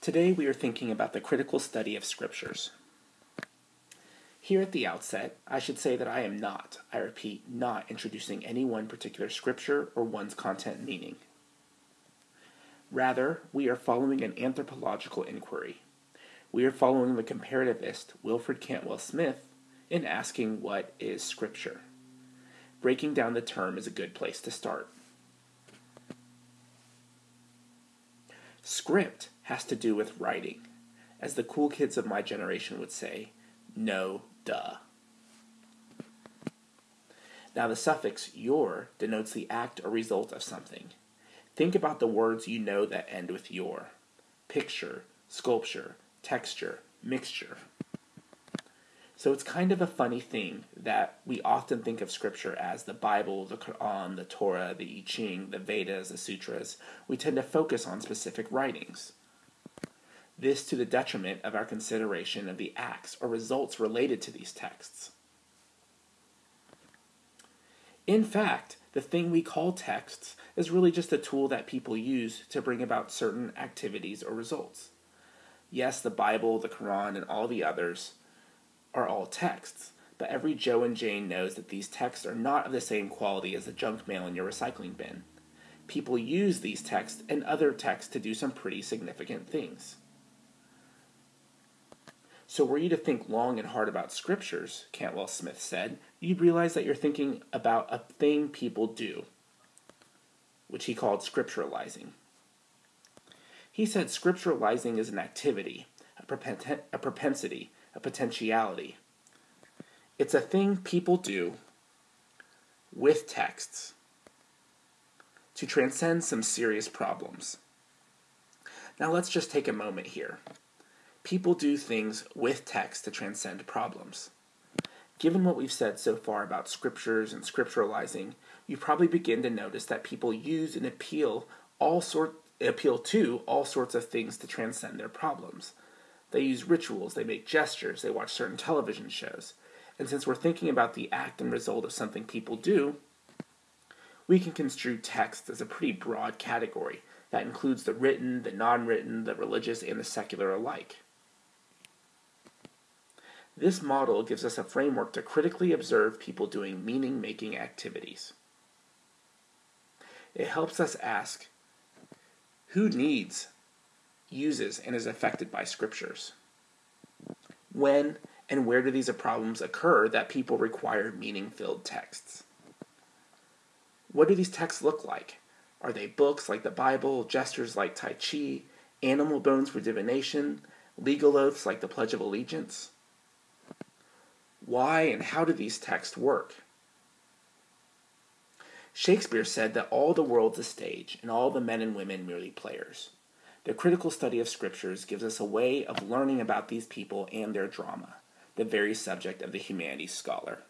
Today we are thinking about the critical study of scriptures. Here at the outset, I should say that I am not, I repeat, not introducing any one particular scripture or one's content meaning. Rather, we are following an anthropological inquiry. We are following the comparativist Wilfred Cantwell Smith in asking what is scripture. Breaking down the term is a good place to start. Script has to do with writing. As the cool kids of my generation would say, no duh. Now, the suffix your denotes the act or result of something. Think about the words you know that end with your picture, sculpture, texture, mixture. So it's kind of a funny thing that we often think of Scripture as the Bible, the Quran, the Torah, the I Ching, the Vedas, the Sutras. We tend to focus on specific writings. This to the detriment of our consideration of the acts or results related to these texts. In fact, the thing we call texts is really just a tool that people use to bring about certain activities or results. Yes, the Bible, the Quran, and all the others are all texts, but every Joe and Jane knows that these texts are not of the same quality as the junk mail in your recycling bin. People use these texts and other texts to do some pretty significant things. So, were you to think long and hard about scriptures, Cantwell Smith said, you'd realize that you're thinking about a thing people do, which he called scripturalizing. He said scripturalizing is an activity, a, propen- a propensity, a potentiality. It's a thing people do with texts to transcend some serious problems. Now, let's just take a moment here. People do things with text to transcend problems. Given what we've said so far about scriptures and scripturalizing, you probably begin to notice that people use and appeal all sort appeal to all sorts of things to transcend their problems. They use rituals, they make gestures, they watch certain television shows. And since we're thinking about the act and result of something people do, we can construe text as a pretty broad category that includes the written, the non written, the religious, and the secular alike. This model gives us a framework to critically observe people doing meaning making activities. It helps us ask who needs, uses, and is affected by scriptures? When and where do these problems occur that people require meaning filled texts? What do these texts look like? Are they books like the Bible, gestures like Tai Chi, animal bones for divination, legal oaths like the Pledge of Allegiance? Why and how do these texts work? Shakespeare said that all the world's a stage, and all the men and women merely players. The critical study of scriptures gives us a way of learning about these people and their drama, the very subject of the humanities scholar.